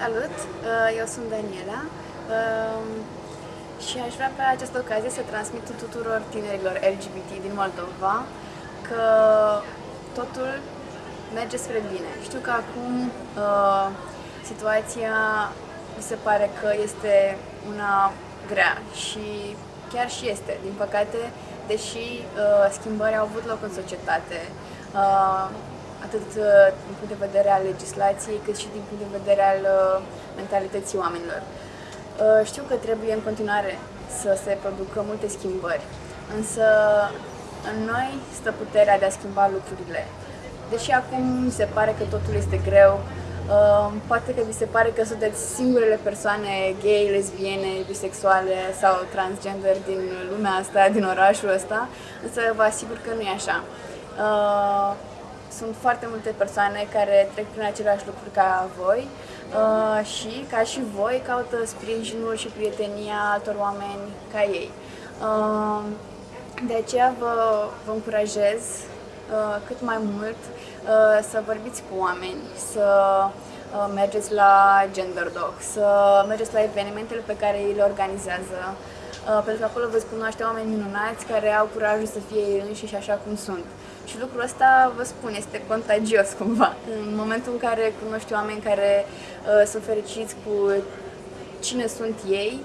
Salut, uh, eu sunt Daniela um, și aș vrea pe această ocazie să transmit tuturor tinerilor LGBT din Moldova că totul merge spre bine. Știu că acum uh, situația mi se pare că este una grea și chiar și este, din păcate, deși uh, schimbări au avut loc în societate atât uh, din punct de vedere al legislației, cât și din punct de vedere al uh, mentalității oamenilor. Uh, știu că trebuie în continuare să se producă multe schimbări, însă în noi stă puterea de a schimba lucrurile. Deși acum mi se pare că totul este greu, poate că vi se pare că sunteți singurele persoane gay, lesbiene, bisexuale sau transgender din lumea asta, din orașul ăsta, însă vă asigur că nu e așa sunt foarte multe persoane care trec prin același lucruri ca voi uh, și, ca și voi, caută sprijinul și prietenia altor oameni ca ei. Uh, de aceea vă, vă încurajez uh, cât mai mult uh, să vorbiți cu oameni, să uh, mergeți la Gender Dog, să mergeți la evenimentele pe care ei le organizează, uh, pentru că acolo veți cunoaște oameni minunați care au curajul să fie ei înșiși așa cum sunt. Și lucrul ăsta, vă spun, este contagios cumva. În momentul în care cunoști oameni care uh, sunt fericiți cu cine sunt ei,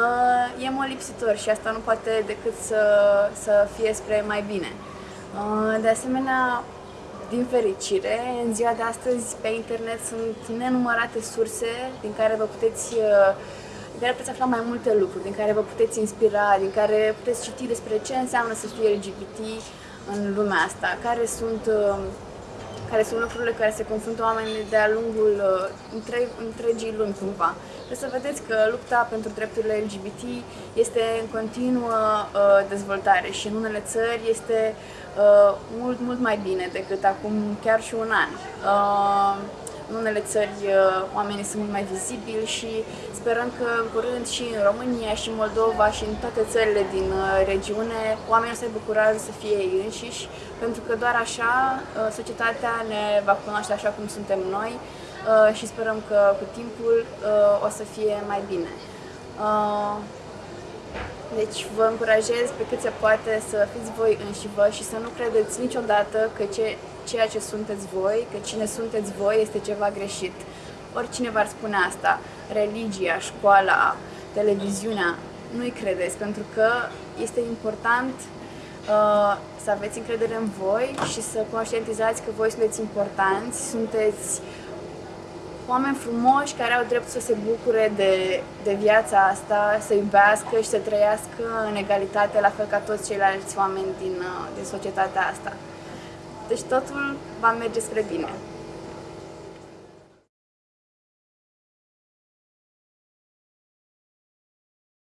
uh, e molipsitor și asta nu poate decât să, să fie spre mai bine. Uh, de asemenea, din fericire, în ziua de astăzi pe internet sunt nenumărate surse din care vă puteți uh, din care puteți afla mai multe lucruri, din care vă puteți inspira, din care puteți citi despre ce înseamnă să fii LGBT, în lumea asta, care sunt, uh, care sunt lucrurile care se confruntă oamenii de-a lungul uh, între, întregii lumi cumva. Trebuie să vedeți că lupta pentru drepturile LGBT este în continuă uh, dezvoltare și în unele țări este uh, mult, mult mai bine decât acum chiar și un an. Uh, în unele țări uh, oamenii sunt mult mai vizibili și sperăm că în curând și în România și în Moldova și în toate țările din uh, regiune oamenii o să aibă curaj să fie ei înșiși, pentru că doar așa uh, societatea ne va cunoaște așa cum suntem noi și sperăm că cu timpul o să fie mai bine. Deci vă încurajez pe cât se poate să fiți voi înși vă și să nu credeți niciodată că ce, ceea ce sunteți voi, că cine sunteți voi este ceva greșit. Oricine v-ar spune asta, religia, școala, televiziunea, nu-i credeți, pentru că este important uh, să aveți încredere în voi și să conștientizați că voi sunteți importanți, sunteți oameni frumoși care au drept să se bucure de, de viața asta, să iubească și să trăiască în egalitate, la fel ca toți ceilalți oameni din, uh, din societatea asta. Deci totul va merge spre bine.